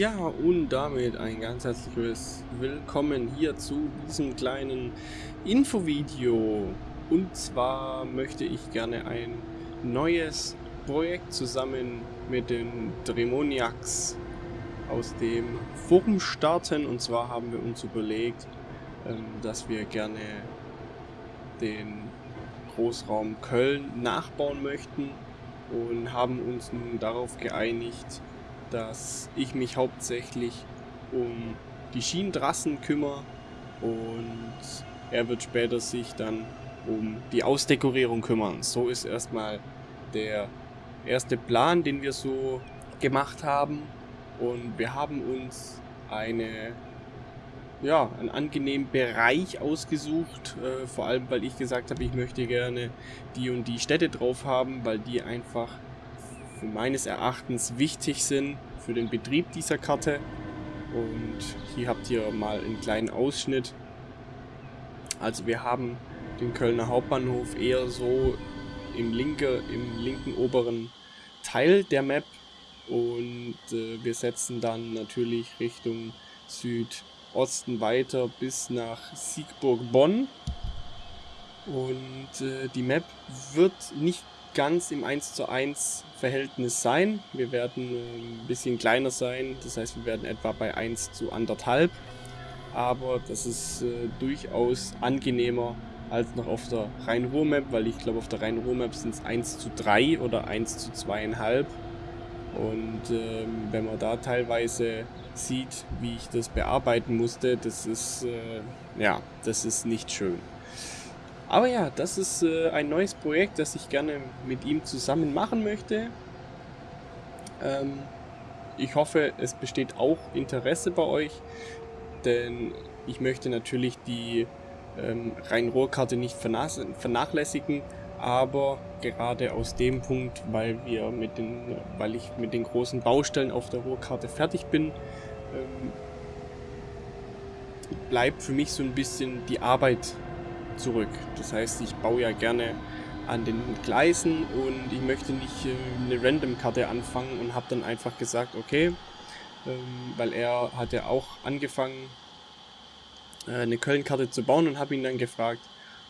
Ja, und damit ein ganz herzliches Willkommen hier zu diesem kleinen Infovideo. Und zwar möchte ich gerne ein neues Projekt zusammen mit den Dremoniacs aus dem Forum starten. Und zwar haben wir uns überlegt, ähm, dass wir gerne den Großraum Köln nachbauen möchten und haben uns nun darauf geeinigt, dass ich mich hauptsächlich um die Schienentrassen kümmere und er wird später sich dann um die Ausdekorierung kümmern. So ist erstmal der erste Plan, den wir so gemacht haben und wir haben uns eine ja, einen angenehmen Bereich ausgesucht, äh, vor allem weil ich gesagt habe, ich möchte gerne die und die Städte drauf haben, weil die einfach meines Erachtens wichtig sind für den Betrieb dieser Karte. Und hier habt ihr mal einen kleinen Ausschnitt. Also wir haben den Kölner Hauptbahnhof eher so im, linke, im linken oberen Teil der Map. Und äh, wir setzen dann natürlich Richtung Südosten weiter bis nach Siegburg-Bonn. Und äh, die Map wird nicht ganz im 1 zu 1 Verhältnis sein. Wir werden äh, ein bisschen kleiner sein, das heißt wir werden etwa bei 1 zu 1,5. Aber das ist äh, durchaus angenehmer als noch auf der Rhein-Ruhr-Map, weil ich glaube auf der Rhein-Ruhr-Map sind es 1 zu 3 oder 1 zu 2,5. Und ähm, wenn man da teilweise sieht, wie ich das bearbeiten musste, das ist, äh, ja, das ist nicht schön. Aber ja, das ist äh, ein neues Projekt, das ich gerne mit ihm zusammen machen möchte. Ähm, ich hoffe, es besteht auch Interesse bei euch, denn ich möchte natürlich die ähm, Rhein-Ruhr-Karte nicht vernachlässigen, aber gerade aus dem Punkt, weil wir mit den, weil ich mit den großen Baustellen auf der Ruhrkarte fertig bin, ähm, bleibt für mich so ein bisschen die Arbeit zurück. Das heißt, ich baue ja gerne an den Gleisen und ich möchte nicht äh, eine Random-Karte anfangen und habe dann einfach gesagt, okay, ähm, weil er hat ja auch angefangen, äh, eine Köln-Karte zu bauen und habe ihn dann gefragt,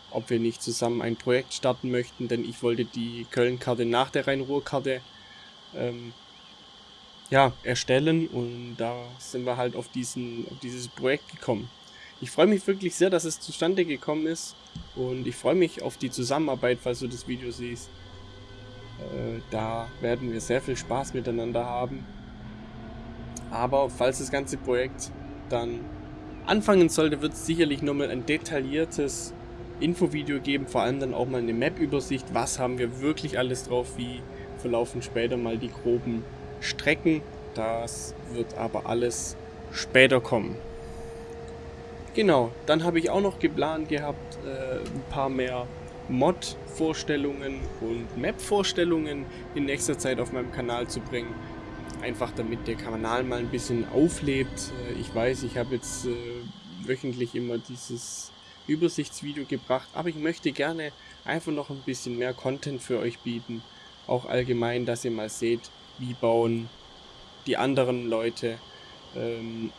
ob wir nicht zusammen ein Projekt starten möchten, denn ich wollte die Köln-Karte nach der Rhein-Ruhr-Karte ähm, ja, erstellen und da sind wir halt auf, diesen, auf dieses Projekt gekommen. Ich freue mich wirklich sehr, dass es zustande gekommen ist und ich freue mich auf die Zusammenarbeit, falls du das Video siehst. Äh, da werden wir sehr viel Spaß miteinander haben. Aber falls das ganze Projekt dann anfangen sollte, wird es sicherlich nochmal ein detailliertes Infovideo geben, vor allem dann auch mal eine Map-Übersicht, was haben wir wirklich alles drauf, wie verlaufen später mal die groben Strecken. Das wird aber alles später kommen. Genau, dann habe ich auch noch geplant gehabt, äh, ein paar mehr Mod-Vorstellungen und Map-Vorstellungen in nächster Zeit auf meinem Kanal zu bringen. Einfach damit der Kanal mal ein bisschen auflebt. Äh, ich weiß, ich habe jetzt äh, wöchentlich immer dieses Übersichtsvideo gebracht, aber ich möchte gerne einfach noch ein bisschen mehr Content für euch bieten. Auch allgemein, dass ihr mal seht, wie bauen die anderen Leute. Ähm,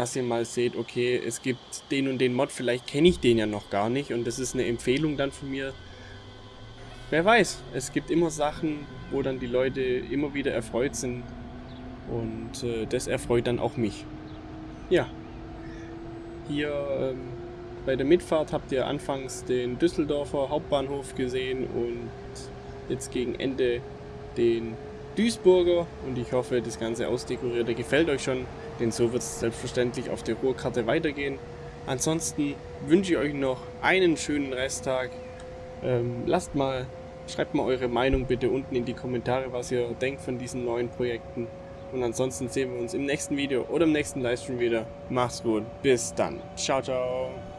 dass ihr mal seht, okay, es gibt den und den Mod, vielleicht kenne ich den ja noch gar nicht und das ist eine Empfehlung dann von mir. Wer weiß, es gibt immer Sachen, wo dann die Leute immer wieder erfreut sind und äh, das erfreut dann auch mich. Ja, hier ähm, bei der Mitfahrt habt ihr anfangs den Düsseldorfer Hauptbahnhof gesehen und jetzt gegen Ende den Duisburger und ich hoffe, das ganze Ausdekorierte gefällt euch schon, denn so wird es selbstverständlich auf der Ruhrkarte weitergehen. Ansonsten wünsche ich euch noch einen schönen Resttag. Ähm, lasst mal, schreibt mal eure Meinung bitte unten in die Kommentare, was ihr denkt von diesen neuen Projekten. Und ansonsten sehen wir uns im nächsten Video oder im nächsten Livestream wieder. Macht's gut, bis dann. Ciao, ciao.